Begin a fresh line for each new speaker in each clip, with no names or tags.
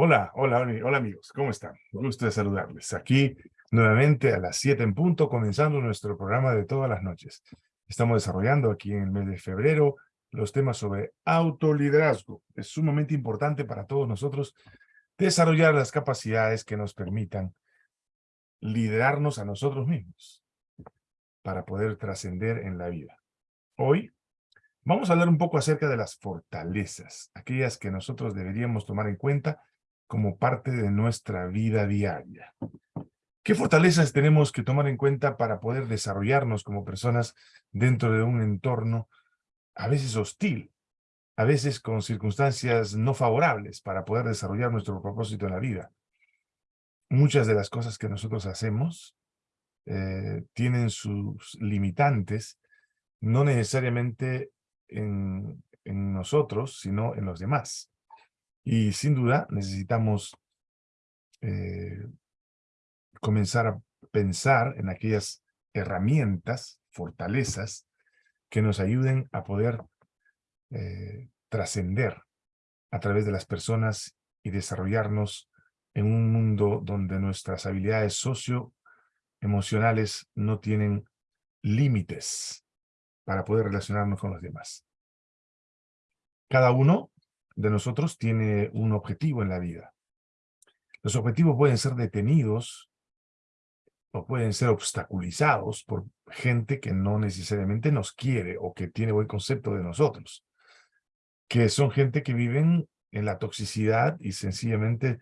Hola, hola, hola amigos, ¿cómo están? Gusto de saludarles. Aquí nuevamente a las 7 en punto, comenzando nuestro programa de todas las noches. Estamos desarrollando aquí en el mes de febrero los temas sobre autoliderazgo. Es sumamente importante para todos nosotros desarrollar las capacidades que nos permitan liderarnos a nosotros mismos para poder trascender en la vida. Hoy vamos a hablar un poco acerca de las fortalezas, aquellas que nosotros deberíamos tomar en cuenta como parte de nuestra vida diaria. ¿Qué fortalezas tenemos que tomar en cuenta para poder desarrollarnos como personas dentro de un entorno a veces hostil, a veces con circunstancias no favorables para poder desarrollar nuestro propósito en la vida? Muchas de las cosas que nosotros hacemos eh, tienen sus limitantes, no necesariamente en, en nosotros, sino en los demás. Y sin duda necesitamos eh, comenzar a pensar en aquellas herramientas, fortalezas, que nos ayuden a poder eh, trascender a través de las personas y desarrollarnos en un mundo donde nuestras habilidades socioemocionales no tienen límites para poder relacionarnos con los demás. Cada uno de nosotros tiene un objetivo en la vida. Los objetivos pueden ser detenidos o pueden ser obstaculizados por gente que no necesariamente nos quiere o que tiene buen concepto de nosotros, que son gente que viven en la toxicidad y sencillamente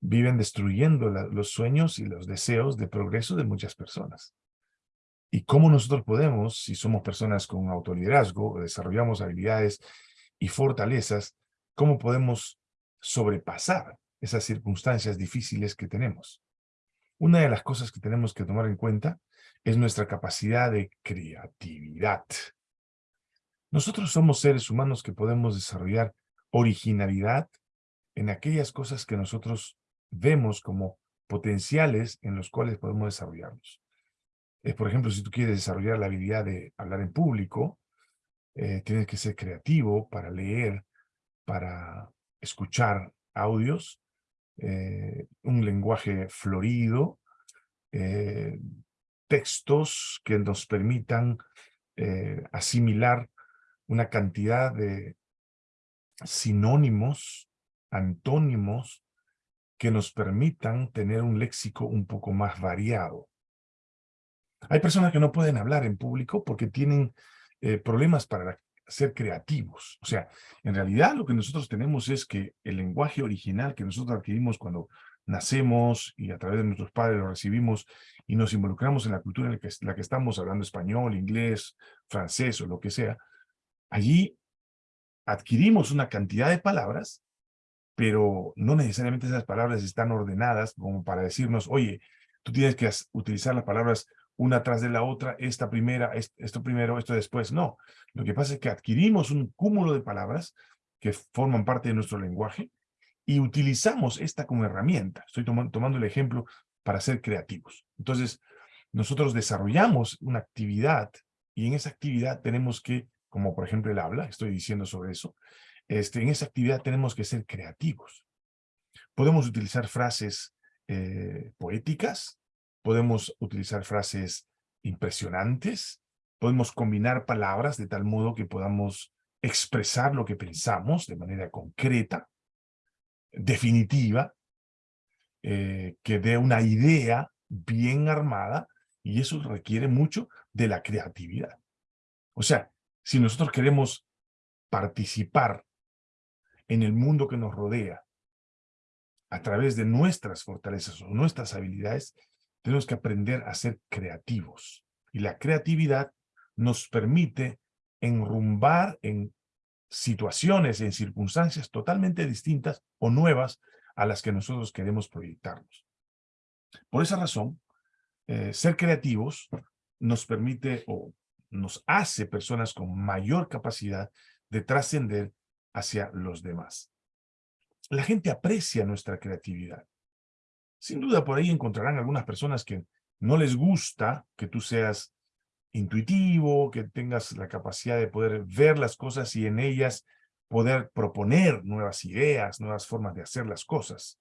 viven destruyendo los sueños y los deseos de progreso de muchas personas. ¿Y cómo nosotros podemos, si somos personas con autoliderazgo, desarrollamos habilidades y fortalezas, cómo podemos sobrepasar esas circunstancias difíciles que tenemos. Una de las cosas que tenemos que tomar en cuenta es nuestra capacidad de creatividad. Nosotros somos seres humanos que podemos desarrollar originalidad en aquellas cosas que nosotros vemos como potenciales en los cuales podemos desarrollarnos. Eh, por ejemplo, si tú quieres desarrollar la habilidad de hablar en público, eh, tienes que ser creativo para leer para escuchar audios, eh, un lenguaje florido, eh, textos que nos permitan eh, asimilar una cantidad de sinónimos, antónimos, que nos permitan tener un léxico un poco más variado. Hay personas que no pueden hablar en público porque tienen problemas para ser creativos. O sea, en realidad lo que nosotros tenemos es que el lenguaje original que nosotros adquirimos cuando nacemos y a través de nuestros padres lo recibimos y nos involucramos en la cultura en la que, estamos hablando español, inglés, francés o lo que sea, allí adquirimos una cantidad de palabras, pero no necesariamente esas palabras están ordenadas como para decirnos, oye, tú tienes que utilizar las palabras una tras de la otra, esta primera, esto primero, esto después. No, lo que pasa es que adquirimos un cúmulo de palabras que forman parte de nuestro lenguaje y utilizamos esta como herramienta. Estoy tomando el ejemplo para ser creativos. Entonces, nosotros desarrollamos una actividad y en esa actividad tenemos que, como por ejemplo el habla, estoy diciendo sobre eso, este, en esa actividad tenemos que ser creativos. Podemos utilizar frases eh, poéticas, podemos utilizar frases impresionantes, podemos combinar palabras de tal modo que podamos expresar lo que pensamos de manera concreta, definitiva, eh, que dé una idea bien armada, y eso requiere mucho de la creatividad. O sea, si nosotros queremos participar en el mundo que nos rodea a través de nuestras fortalezas o nuestras habilidades, tenemos que aprender a ser creativos. Y la creatividad nos permite enrumbar en situaciones, en circunstancias totalmente distintas o nuevas a las que nosotros queremos proyectarnos. Por esa razón, eh, ser creativos nos permite o nos hace personas con mayor capacidad de trascender hacia los demás. La gente aprecia nuestra creatividad. Sin duda por ahí encontrarán algunas personas que no les gusta que tú seas intuitivo, que tengas la capacidad de poder ver las cosas y en ellas poder proponer nuevas ideas, nuevas formas de hacer las cosas.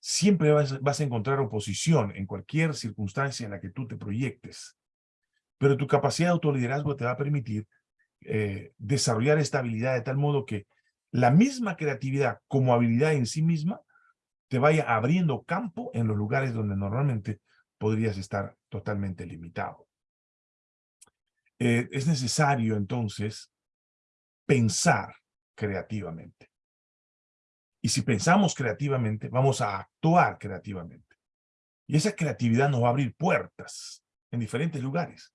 Siempre vas, a encontrar oposición en cualquier circunstancia en la que tú te proyectes. Pero tu capacidad de autoliderazgo te va a permitir eh, desarrollar esta habilidad de tal modo que la misma creatividad como habilidad en sí misma te vaya abriendo campo en los lugares donde normalmente podrías estar totalmente limitado. Eh, es necesario entonces pensar creativamente. Y si pensamos creativamente, vamos a actuar creativamente. Y esa creatividad nos va a abrir puertas en diferentes lugares.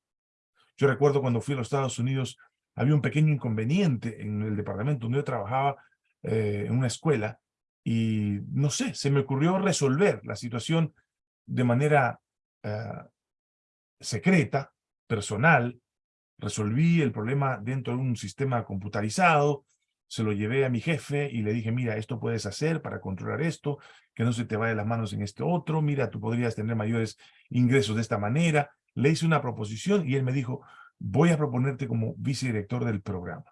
Yo recuerdo cuando fui a los Estados Unidos, había un pequeño inconveniente en el departamento donde yo trabajaba eh, en una escuela y no sé, se me ocurrió resolver la situación de manera eh, secreta, personal, resolví el problema dentro de un sistema computarizado, se lo llevé a mi jefe y le dije, mira, esto puedes hacer para controlar esto, que no se te vaya las manos en este otro, mira, tú podrías tener mayores ingresos de esta manera. Le hice una proposición y él me dijo, voy a proponerte como vicedirector del programa.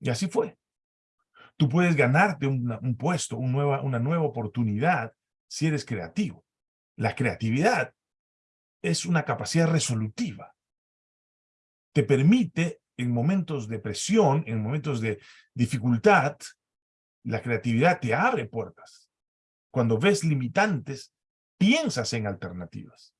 Y así fue. Tú puedes ganarte un puesto, una nueva oportunidad si eres creativo. La creatividad es una capacidad resolutiva. Te permite en momentos de presión, en momentos de dificultad, la creatividad te abre puertas. Cuando ves limitantes, piensas en alternativas.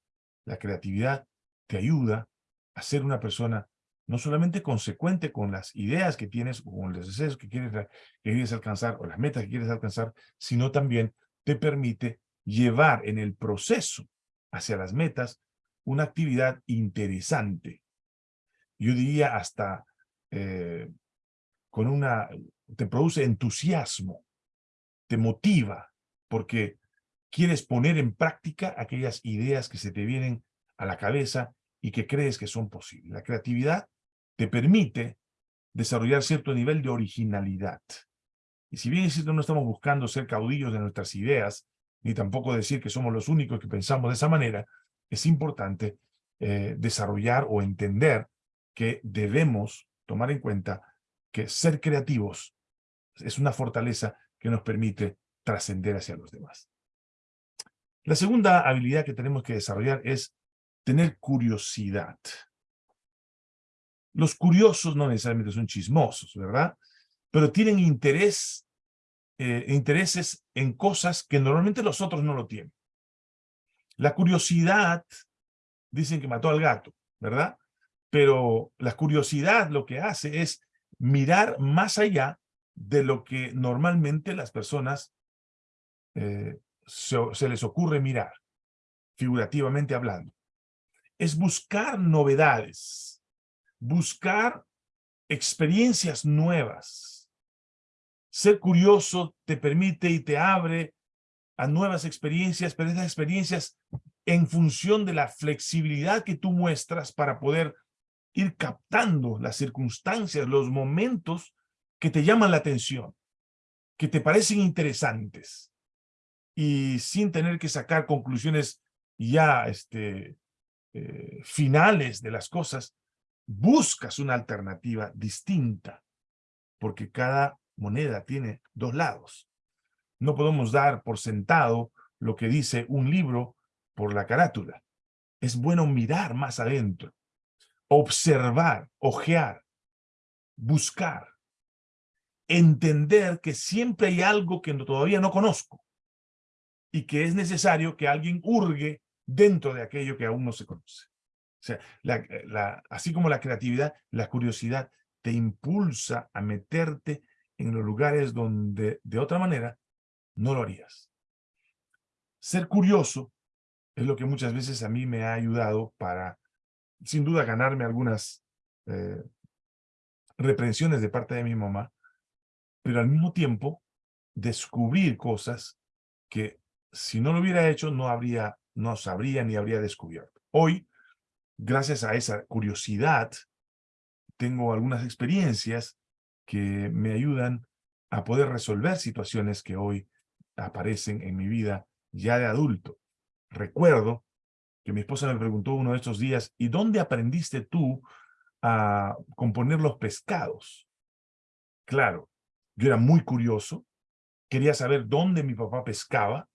La creatividad te ayuda a ser una persona no solamente consecuente con las ideas que tienes, o con los deseos que quieres, que quieres alcanzar, o las metas que quieres alcanzar, sino también te permite llevar en el proceso hacia las metas una actividad interesante, yo diría hasta eh, con una, te produce entusiasmo, te motiva, porque quieres poner en práctica aquellas ideas que se te vienen a la cabeza y que crees que son posibles. La creatividad te permite desarrollar cierto nivel de originalidad. Y si bien es cierto, no estamos buscando ser caudillos de nuestras ideas, ni tampoco decir que somos los únicos que pensamos de esa manera, es importante eh, desarrollar o entender que debemos tomar en cuenta que ser creativos es una fortaleza que nos permite trascender hacia los demás. La segunda habilidad que tenemos que desarrollar es tener curiosidad. Los curiosos no necesariamente son chismosos, ¿verdad? Pero tienen interés, eh, intereses en cosas que normalmente los otros no lo tienen. La curiosidad, dicen que mató al gato, ¿verdad? pero la curiosidad lo que hace es mirar más allá de lo que normalmente las personas eh, se, les ocurre mirar, figurativamente hablando. Es buscar novedades, buscar experiencias nuevas. Ser curioso te permite y te abre a nuevas experiencias, pero esas experiencias en función de la flexibilidad que tú muestras para poder ir captando las circunstancias, los momentos que te llaman la atención, que te parecen interesantes, y sin tener que sacar conclusiones ya este, eh, finales de las cosas, buscas una alternativa distinta, porque cada moneda tiene dos lados. No podemos dar por sentado lo que dice un libro por la carátula. Es bueno mirar más adentro observar, ojear, buscar, entender que siempre hay algo que todavía no conozco y que es necesario que alguien hurgue dentro de aquello que aún no se conoce. Sea, así como la creatividad, la curiosidad te impulsa a meterte en los lugares donde de otra manera no lo harías. Ser curioso es lo que muchas veces a mí me ha ayudado para sin duda ganarme algunas eh, reprensiones de parte de mi mamá, pero al mismo tiempo descubrir cosas que si no lo hubiera hecho no habría, no sabría ni habría descubierto. Hoy, gracias a esa curiosidad, tengo algunas experiencias que me ayudan a poder resolver situaciones que hoy aparecen en mi vida ya de adulto. Recuerdo que mi esposa me preguntó uno de estos días, ¿y dónde aprendiste tú a componer los pescados? Claro, Yo era muy curioso, quería saber dónde mi papá pescaba,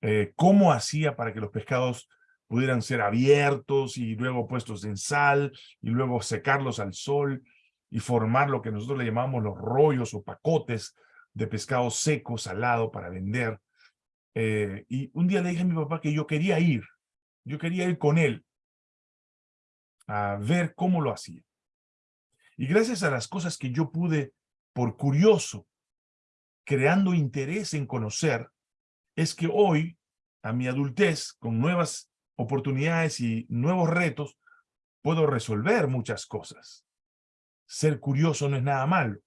eh, cómo hacía para que los pescados pudieran ser abiertos y luego puestos en sal y luego secarlos al sol y formar lo que nosotros le llamamos los rollos o pacotes de pescado seco, salado para vender. Eh, y un día le dije a mi papá que yo quería ir, yo quería ir con él a ver cómo lo hacía. Y gracias a las cosas que yo pude, por curioso, creando interés en conocer, es que hoy, a mi adultez, con nuevas oportunidades y nuevos retos, puedo resolver muchas cosas. Ser curioso no es nada malo.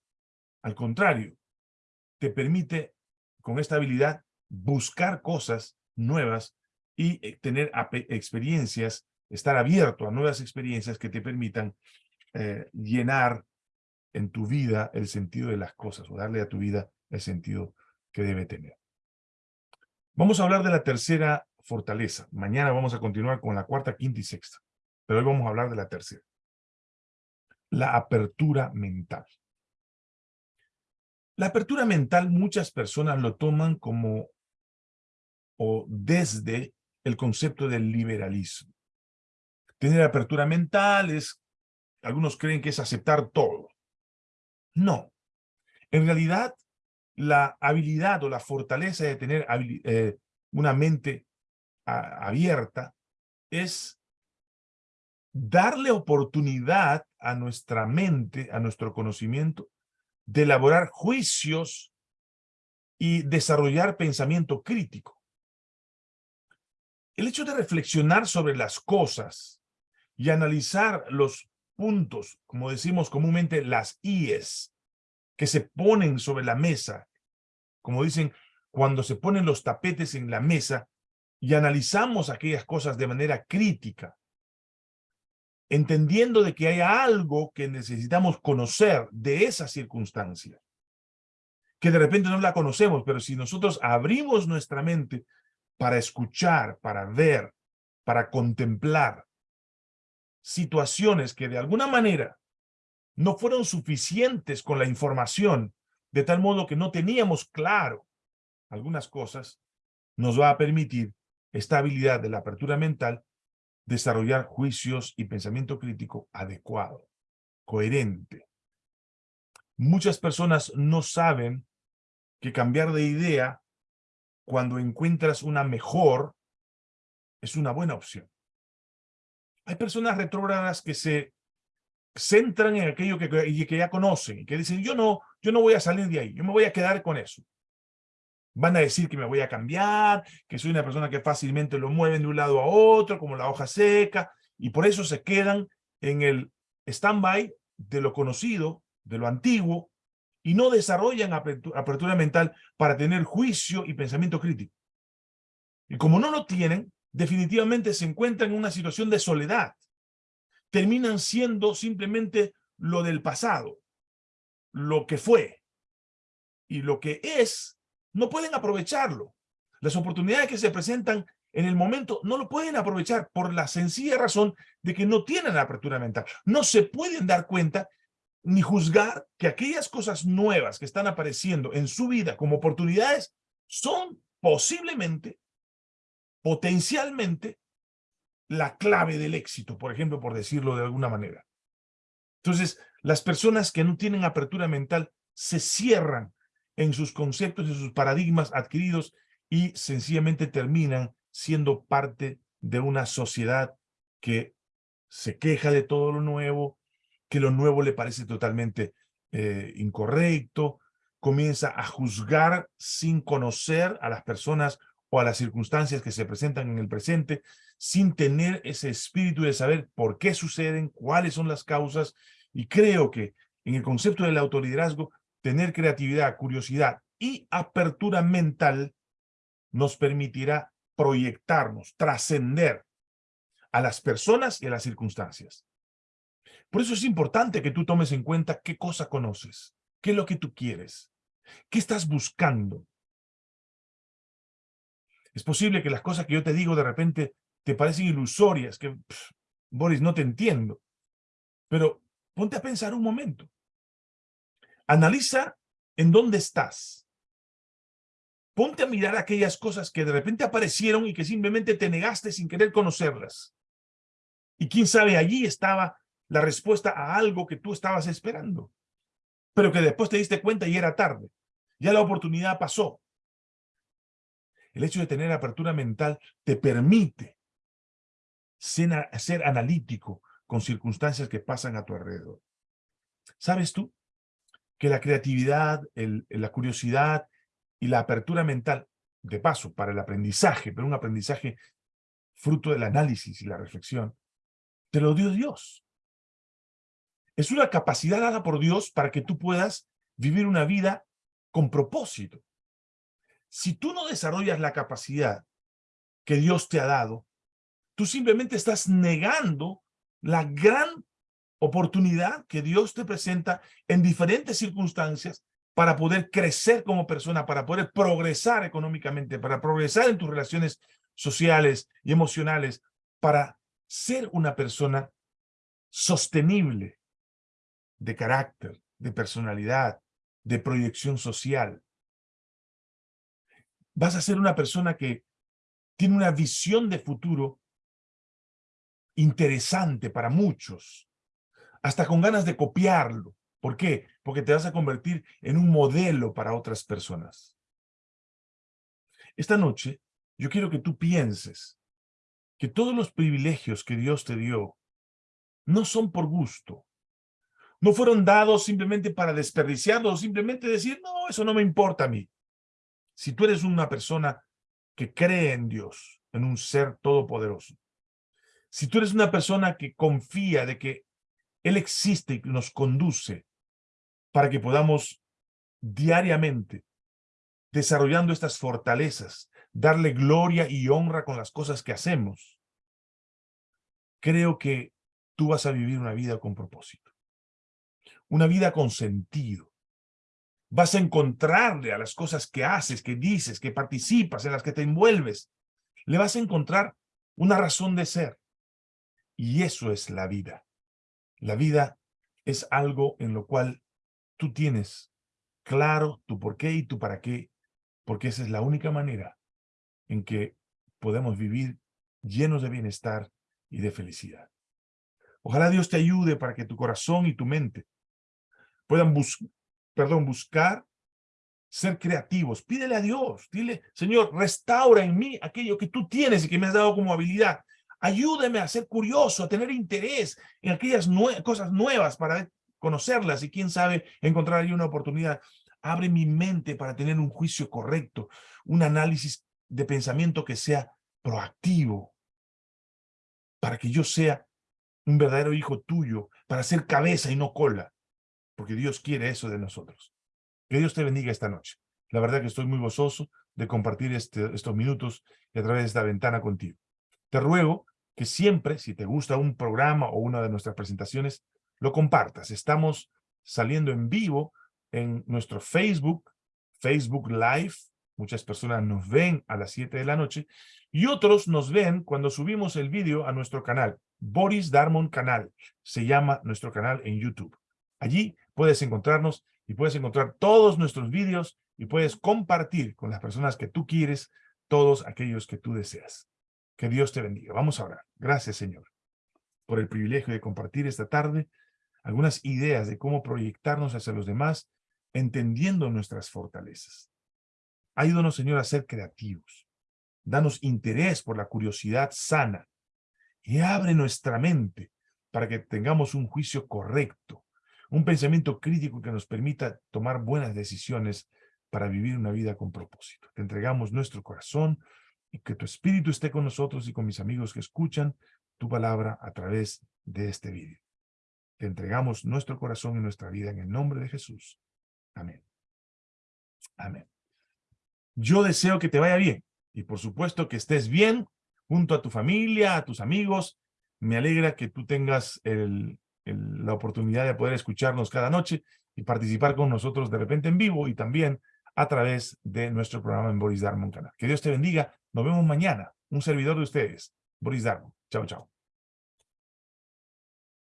Al contrario, te permite, con esta habilidad, buscar cosas nuevas y eh, tener experiencias, estar abierto a nuevas experiencias que te permitan eh, llenar en tu vida el sentido de las cosas o darle a tu vida el sentido que debe tener. Vamos a hablar de la tercera fortaleza. Mañana vamos a continuar con la cuarta, quinta y sexta. Pero hoy vamos a hablar de la tercera. La apertura mental. La apertura mental muchas personas lo toman como o desde el concepto del liberalismo. Tener apertura mental es, algunos creen que es aceptar todo. No. En realidad, la habilidad o la fortaleza de tener eh, una mente abierta es darle oportunidad a nuestra mente, a nuestro conocimiento, de elaborar juicios y desarrollar pensamiento crítico. El hecho de reflexionar sobre las cosas y analizar los puntos, como decimos comúnmente, las IES, que se ponen sobre la mesa, como dicen, cuando se ponen los tapetes en la mesa y analizamos aquellas cosas de manera crítica, entendiendo de que hay algo que necesitamos conocer de esa circunstancia, que de repente no la conocemos, pero si nosotros abrimos nuestra mente para escuchar, para ver, para contemplar situaciones que de alguna manera no fueron suficientes con la información, de tal modo que no teníamos claro algunas cosas, nos va a permitir esta habilidad de la apertura mental desarrollar juicios y pensamiento crítico adecuado, coherente. Muchas personas no saben que cambiar de idea cuando encuentras una mejor es una buena opción. Hay personas retrógradas que se centran en aquello que, que ya conocen y que dicen, yo no, yo no voy a salir de ahí, yo me voy a quedar con eso. Van a decir que me voy a cambiar, que soy una persona que fácilmente lo mueven de un lado a otro, como la hoja seca, y por eso se quedan en el stand-by de lo conocido, de lo antiguo, y no desarrollan apertura, mental para tener juicio y pensamiento crítico. Y como no lo tienen, definitivamente se encuentran en una situación de soledad. Terminan siendo simplemente lo del pasado, lo que fue. Y lo que es no pueden aprovecharlo. Las oportunidades que se presentan en el momento no lo pueden aprovechar por la sencilla razón de que no tienen apertura mental. No se pueden dar cuenta ni juzgar que aquellas cosas nuevas que están apareciendo en su vida como oportunidades son posiblemente, potencialmente, la clave del éxito, por ejemplo, por decirlo de alguna manera. Entonces, las personas que no tienen apertura mental se cierran en sus conceptos, y sus paradigmas adquiridos y sencillamente terminan siendo parte de una sociedad que se queja de todo lo nuevo, que lo nuevo le parece totalmente eh, incorrecto, comienza a juzgar sin conocer a las personas o a las circunstancias que se presentan en el presente, sin tener ese espíritu de saber por qué suceden, cuáles son las causas, y creo que en el concepto del autoliderazgo tener creatividad, curiosidad y apertura mental nos permitirá proyectarnos, trascender a las personas y a las circunstancias. Por eso es importante que tú tomes en cuenta qué cosa conoces, qué es lo que tú quieres, qué estás buscando. Es posible que las cosas que yo te digo de repente te parecen ilusorias, que, Boris, no te entiendo. Pero ponte a pensar un momento. Analiza en dónde estás. Ponte a mirar aquellas cosas que de repente aparecieron y que simplemente te negaste sin querer conocerlas. Y quién sabe, allí estaba la respuesta a algo que tú estabas esperando, pero que después te diste cuenta y era tarde. Ya la oportunidad pasó. El hecho de tener apertura mental te permite ser, analítico con circunstancias que pasan a tu alrededor. ¿Sabes tú que la creatividad, la curiosidad y la apertura mental, de paso, para el aprendizaje, pero un aprendizaje fruto del análisis y la reflexión, te lo dio Dios. Es una capacidad dada por Dios para que tú puedas vivir una vida con propósito. Si tú no desarrollas la capacidad que Dios te ha dado, tú simplemente estás negando la gran oportunidad que Dios te presenta en diferentes circunstancias para poder crecer como persona, para poder progresar económicamente, para progresar en tus relaciones sociales y emocionales, para ser una persona sostenible de carácter, de personalidad, de proyección social. Vas a ser una persona que tiene una visión de futuro interesante para muchos, hasta con ganas de copiarlo. ¿Por qué? Porque te vas a convertir en un modelo para otras personas. Esta noche, yo quiero que tú pienses que todos los privilegios que Dios te dio no son por gusto. No fueron dados simplemente para desperdiciarlos o simplemente decir, no, eso no me importa a mí. Si tú eres una persona que cree en Dios, en un ser todopoderoso, si tú eres una persona que confía de que Él existe y nos conduce para que podamos diariamente, desarrollando estas fortalezas, darle gloria y honra con las cosas que hacemos, creo que tú vas a vivir una vida con propósito, una vida con sentido. Vas a encontrarle a las cosas que haces, que dices, que participas, en las que te envuelves, le vas a encontrar una razón de ser. Y eso es la vida. La vida es algo en lo cual tú tienes claro tu por qué y tu para qué, porque esa es la única manera en que podemos vivir llenos de bienestar y de felicidad. Ojalá Dios te ayude para que tu corazón y tu mente puedan bus perdón, buscar ser creativos. Pídele a Dios, dile, Señor, restaura en mí aquello que tú tienes y que me has dado como habilidad. Ayúdeme a ser curioso, a tener interés en aquellas cosas nuevas para conocerlas y quién sabe encontrar ahí una oportunidad. Abre mi mente para tener un juicio correcto, un análisis de pensamiento que sea proactivo, para que yo sea un verdadero hijo tuyo, para ser cabeza y no cola, porque Dios quiere eso de nosotros. Que Dios te bendiga esta noche. La verdad que estoy muy gozoso de compartir este, estos minutos a través de esta ventana contigo. Te ruego que siempre, si te gusta un programa o una de nuestras presentaciones, lo compartas. Estamos saliendo en vivo en nuestro Facebook, Facebook Live. Muchas personas nos ven a las 7 de la noche y otros nos ven cuando subimos el vídeo a nuestro canal. Boris Darmon Canal se llama nuestro canal en YouTube. Allí puedes encontrarnos y puedes encontrar todos nuestros vídeos y puedes compartir con las personas que tú quieres todos aquellos que tú deseas. Que Dios te bendiga. Vamos a orar. Gracias, Señor, por el privilegio de compartir esta tarde algunas ideas de cómo proyectarnos hacia los demás, entendiendo nuestras fortalezas. Ayúdanos, Señor, a ser creativos. Danos interés por la curiosidad sana y abre nuestra mente para que tengamos un juicio correcto, un pensamiento crítico que nos permita tomar buenas decisiones para vivir una vida con propósito. Te entregamos nuestro corazón, que tu espíritu esté con nosotros y con mis amigos que escuchan tu palabra a través de este vídeo. Te entregamos nuestro corazón y nuestra vida en el nombre de Jesús. Amén. Amén. Yo deseo que te vaya bien y por supuesto que estés bien junto a tu familia, a tus amigos. Me alegra que tú tengas la oportunidad de poder escucharnos cada noche y participar con nosotros de repente en vivo y también a través de nuestro programa en Boris Darmon Canal. Que Dios te bendiga. Nos vemos mañana. Un servidor de ustedes, Boris Darmon. Chao, chao.